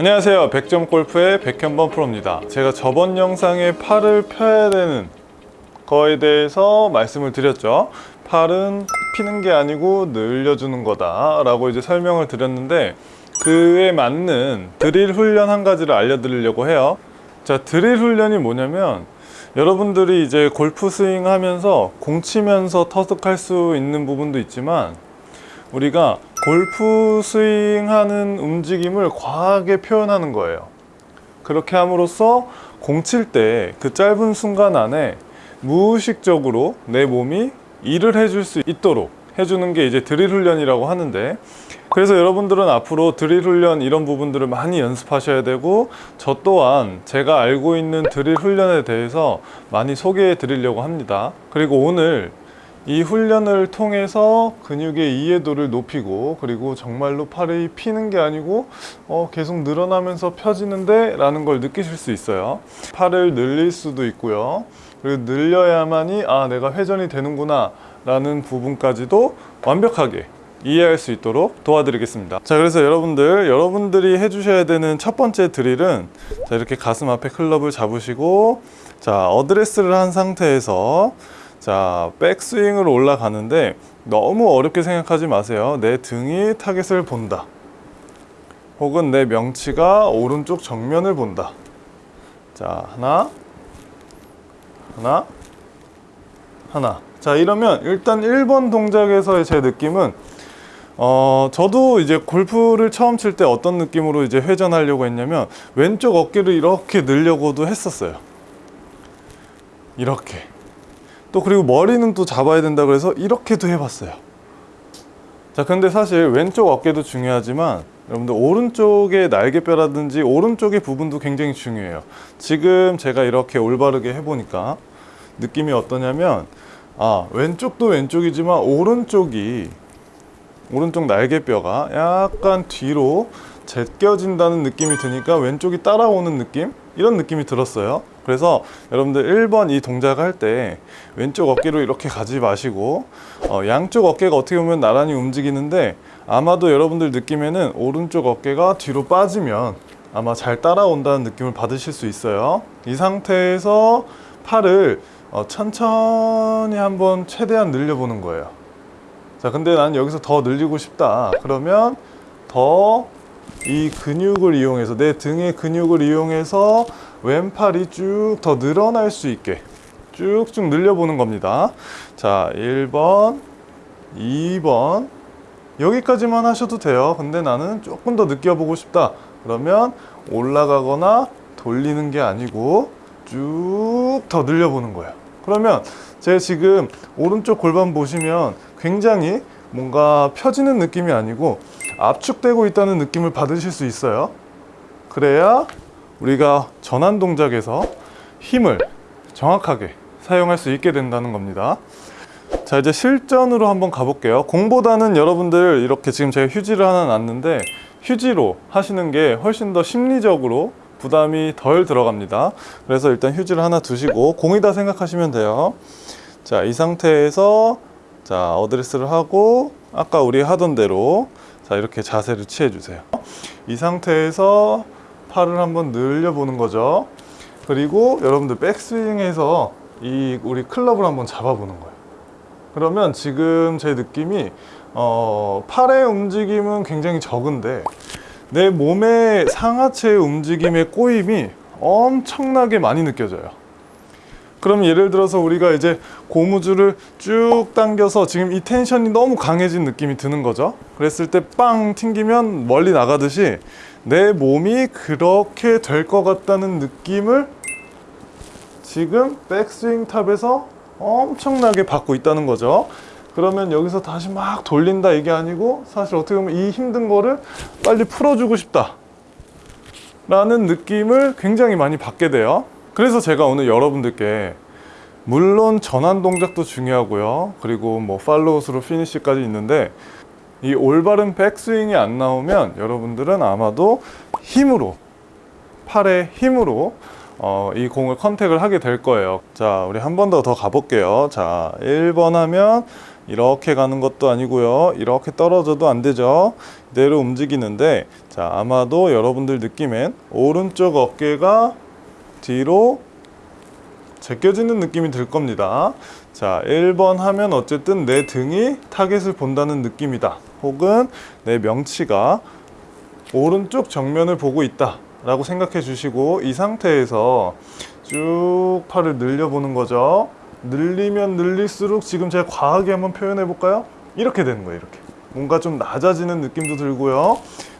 안녕하세요. 백점 골프의 백현범 프로입니다. 제가 저번 영상에 팔을 펴야 되는 거에 대해서 말씀을 드렸죠. 팔은 피는 게 아니고 늘려주는 거다 라고 이제 설명을 드렸는데 그에 맞는 드릴 훈련 한 가지를 알려드리려고 해요. 자 드릴 훈련이 뭐냐면 여러분들이 이제 골프 스윙 하면서 공 치면서 터득할 수 있는 부분도 있지만 우리가 골프 스윙하는 움직임을 과하게 표현하는 거예요. 그렇게 함으로써 공 칠 때 그 짧은 순간 안에 무의식적으로 내 몸이 일을 해줄 수 있도록 해주는 게 이제 드릴 훈련이라고 하는데 그래서 여러분들은 앞으로 드릴 훈련 이런 부분들을 많이 연습하셔야 되고 저 또한 제가 알고 있는 드릴 훈련에 대해서 많이 소개해 드리려고 합니다. 그리고 오늘 이 훈련을 통해서 근육의 이해도를 높이고 그리고 정말로 팔이 피는 게 아니고 어, 계속 늘어나면서 펴지는데 라는 걸 느끼실 수 있어요. 팔을 늘릴 수도 있고요. 그리고 늘려야만이 아 내가 회전이 되는구나 라는 부분까지도 완벽하게 이해할 수 있도록 도와드리겠습니다. 자 그래서 여러분들 여러분들이 해주셔야 되는 첫 번째 드릴은 자 이렇게 가슴 앞에 클럽을 잡으시고 자 어드레스를 한 상태에서 자 백스윙으로 올라가는데 너무 어렵게 생각하지 마세요. 내 등이 타겟을 본다. 혹은 내 명치가 오른쪽 정면을 본다. 자 하나. 하나. 하나. 자 이러면 일단 1번 동작에서의 제 느낌은 어 저도 이제 골프를 처음 칠 때 어떤 느낌으로 이제 회전하려고 했냐면 왼쪽 어깨를 이렇게 늘려고도 했었어요. 이렇게 또 그리고 머리는 또 잡아야 된다 그래서 이렇게도 해봤어요. 자 근데 사실 왼쪽 어깨도 중요하지만 여러분들 오른쪽의 날개뼈라든지 오른쪽의 부분도 굉장히 중요해요. 지금 제가 이렇게 올바르게 해보니까 느낌이 어떠냐면 아 왼쪽도 왼쪽이지만 오른쪽이 오른쪽 날개뼈가 약간 뒤로 제껴진다는 느낌이 드니까 왼쪽이 따라오는 느낌? 이런 느낌이 들었어요. 그래서 여러분들 1번 이 동작을 할때 왼쪽 어깨로 이렇게 가지 마시고 어, 양쪽 어깨가 어떻게 보면 나란히 움직이는데 아마도 여러분들 느낌에는 오른쪽 어깨가 뒤로 빠지면 아마 잘 따라온다는 느낌을 받으실 수 있어요. 이 상태에서 팔을 어, 천천히 한번 최대한 늘려보는 거예요. 자 근데 난 여기서 더 늘리고 싶다. 그러면 더 이 근육을 이용해서 내 등의 근육을 이용해서 왼팔이 쭉 더 늘어날 수 있게 쭉쭉 늘려보는 겁니다. 자 1번 2번. 여기까지만 하셔도 돼요. 근데 나는 조금 더 느껴보고 싶다. 그러면 올라가거나 돌리는 게 아니고 쭉 더 늘려보는 거예요. 그러면 제가 지금 오른쪽 골반 보시면 굉장히 뭔가 펴지는 느낌이 아니고 압축되고 있다는 느낌을 받으실 수 있어요. 그래야 우리가 전환 동작에서 힘을 정확하게 사용할 수 있게 된다는 겁니다. 자 이제 실전으로 한번 가볼게요. 공보다는 여러분들 이렇게 지금 제가 휴지를 하나 놨는데 휴지로 하시는 게 훨씬 더 심리적으로 부담이 덜 들어갑니다. 그래서 일단 휴지를 하나 두시고 공이다 생각하시면 돼요. 자 이 상태에서 자 어드레스를 하고 아까 우리 하던 대로 자 이렇게 자세를 취해 주세요. 이 상태에서 팔을 한번 늘려 보는 거죠. 그리고 여러분들 백스윙에서 이 우리 클럽을 한번 잡아 보는 거예요. 그러면 지금 제 느낌이 어, 팔의 움직임은 굉장히 적은데 내 몸의 상하체의 움직임의 꼬임이 엄청나게 많이 느껴져요 그럼 예를 들어서 우리가 이제 고무줄을 쭉 당겨서 지금 이 텐션이 너무 강해진 느낌이 드는 거죠. 그랬을 때 빵 튕기면 멀리 나가듯이 내 몸이 그렇게 될 것 같다는 느낌을 지금 백스윙 탑에서 엄청나게 받고 있다는 거죠. 그러면 여기서 다시 막 돌린다 이게 아니고 사실 어떻게 보면 이 힘든 거를 빨리 풀어주고 싶다 라는 느낌을 굉장히 많이 받게 돼요 그래서 제가 오늘 여러분들께 물론 전환 동작도 중요하고요 그리고 뭐 팔로우스루 피니쉬까지 있는데 이 올바른 백스윙이 안 나오면 여러분들은 아마도 힘으로 팔의 힘으로 어, 이 공을 컨택을 하게 될 거예요 자 우리 한 번 더 더 가볼게요 자 1번 하면 이렇게 가는 것도 아니고요. 이렇게 떨어져도 안 되죠. 이대로 움직이는데 자 아마도 여러분들 느낌엔 오른쪽 어깨가 뒤로 제껴지는 느낌이 들 겁니다. 자, 1번 하면 어쨌든 내 등이 타겟을 본다는 느낌이다. 혹은 내 명치가 오른쪽 정면을 보고 있다. 라고 생각해 주시고 이 상태에서 쭉 팔을 늘려 보는 거죠. 늘리면 늘릴수록 지금 제가 과하게 한번 표현해 볼까요? 이렇게 되는 거예요. 이렇게. 뭔가 좀 낮아지는 느낌도 들고요.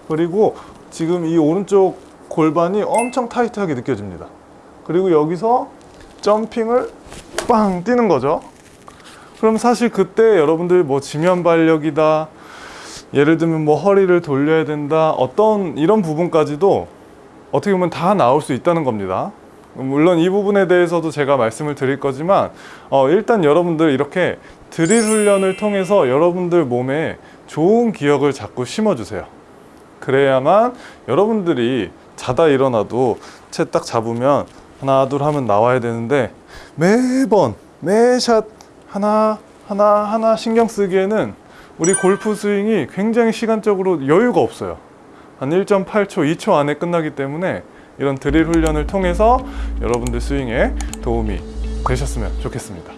그리고 지금 이 오른쪽 골반이 엄청 타이트하게 느껴집니다. 그리고 여기서 점핑을 빵 뛰는 거죠. 그럼 사실 그때 여러분들 뭐 지면 발력이다. 예를 들면 뭐 허리를 돌려야 된다. 어떤 이런 부분까지도 어떻게 보면 다 나올 수 있다는 겁니다. 물론 이 부분에 대해서도 제가 말씀을 드릴 거지만 어, 일단 여러분들 이렇게 드릴 훈련을 통해서 여러분들 몸에 좋은 기억을 자꾸 심어주세요. 그래야만 여러분들이 자다 일어나도 채 딱 잡으면 하나 둘 하면 나와야 되는데 매번 매샷 하나 하나 하나 신경 쓰기에는 우리 골프 스윙이 굉장히 시간적으로 여유가 없어요. 한 1.8초, 2초 안에 끝나기 때문에 이런 드릴 훈련을 통해서 여러분들 스윙에 도움이 되셨으면 좋겠습니다.